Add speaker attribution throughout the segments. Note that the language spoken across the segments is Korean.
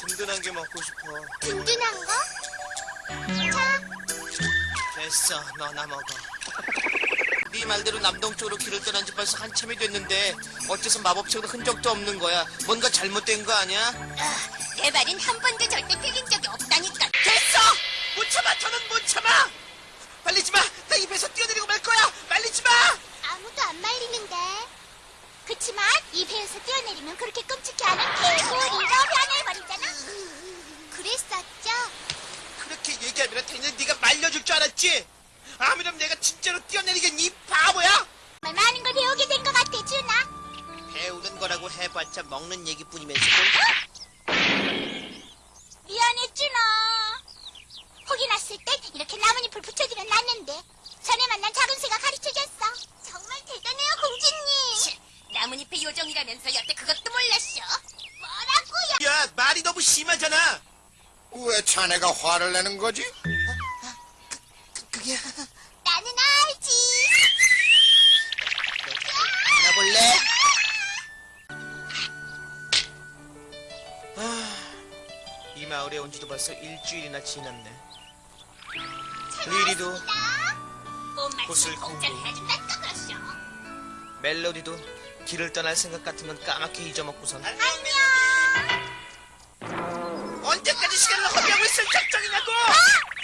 Speaker 1: 든든한 게 먹고 싶어.
Speaker 2: 든든한 거? 자,
Speaker 1: 됐어, 너나 먹어. 네 말대로 남동쪽으로 길을 떠난 지 벌써 한참이 됐는데 어째서 마법책으로 흔적도 없는 거야? 뭔가 잘못된 거 아니야?
Speaker 2: 아, 내 말은 한 번도 절대 틀린 적이 없다니까.
Speaker 1: 됐어! 못 참아, 더는 못 참아! 말리지 마! 나 입에서 뛰어내리고 말 거야! 말리지 마!
Speaker 2: 아무도 안 말리는데. 그치만 이 배에서 뛰어내리면 그렇게 끔찍해 않은 개구리로 변해버리잖아. 그랬었죠?
Speaker 1: 그렇게 얘기하면 당연히 네가 알았지? 아무렴 내가 진짜로 뛰어내리겠니, 이 바보야!
Speaker 2: 정말 많은 걸 배우게 된 것 같아, 준아.
Speaker 1: 배우는 거라고 해봤자 먹는 얘기뿐이면서
Speaker 2: 미안해, 준아. 혹이 났을 땐 이렇게 나뭇잎을 붙여주면 낫는데 전에 만난 작은 새가 가르쳐줬어. 정말 대단해요, 공주님. 나뭇잎의 요정이라면서 여태 그것도 몰랐어. 뭐라고요?
Speaker 1: 야, 말이 너무 심하잖아!
Speaker 3: 왜 자네가 화를 내는 거지?
Speaker 1: 그게...
Speaker 2: 나는 알지.
Speaker 1: 나 볼래? 아, 이 마을에 온 지도 벌써 일주일이나 지났네. 리리도,
Speaker 2: 꽃을 공짜로
Speaker 1: 공부. 멜로디도 길을 떠날 생각 같은 건 까맣게 잊어먹고선
Speaker 2: 안녕.
Speaker 1: 언제까지 시간을 허비하고 있을 작정이냐고! 뭐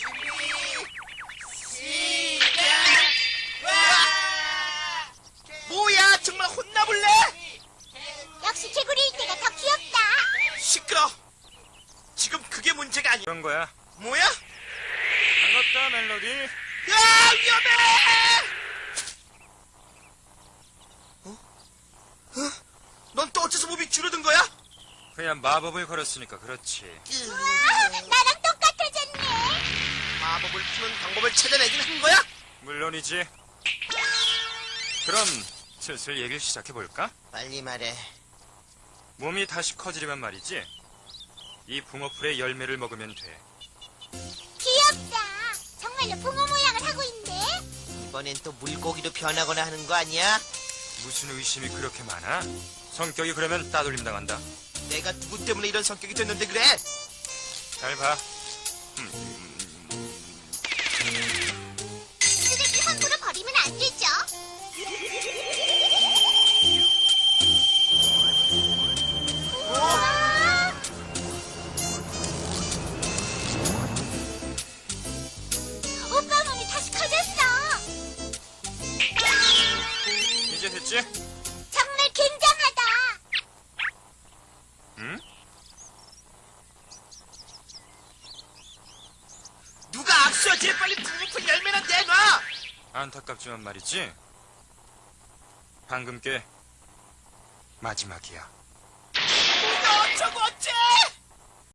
Speaker 1: 아니야
Speaker 4: 그런 거야.
Speaker 1: 뭐야?
Speaker 4: 반갑다, 멜로디.
Speaker 1: 야 위험해! 어? 어? 넌 또 어째서 몸이 줄어든 거야?
Speaker 4: 그냥 마법을 걸었으니까 그렇지.
Speaker 2: 아, 나랑 똑같아졌네.
Speaker 1: 마법을 푸는 방법을 찾아내긴 한 거야?
Speaker 4: 물론이지. 그럼 슬슬 얘기를 시작해볼까?
Speaker 1: 빨리 말해
Speaker 4: 몸이 다시 커지려면 말이지. 이 붕어풀의 열매를 먹으면 돼.
Speaker 2: 귀엽다. 정말로 붕어 모양을 하고 있네.
Speaker 1: 이번엔 또 물고기로 변하거나 하는 거 아니야?
Speaker 4: 무슨 의심이 그렇게 많아? 성격이 그러면 따돌림 당한다.
Speaker 1: 내가 누구 때문에 이런 성격이 됐는데 그래?
Speaker 4: 잘 봐. 됐지?
Speaker 2: 정말 굉장하다.
Speaker 4: 응?
Speaker 1: 누가 악수하지? 빨리 붕어풀 열매나 내놔!
Speaker 4: 안타깝지만 말이지. 방금 게 마지막이야.
Speaker 1: 너 저거 어째!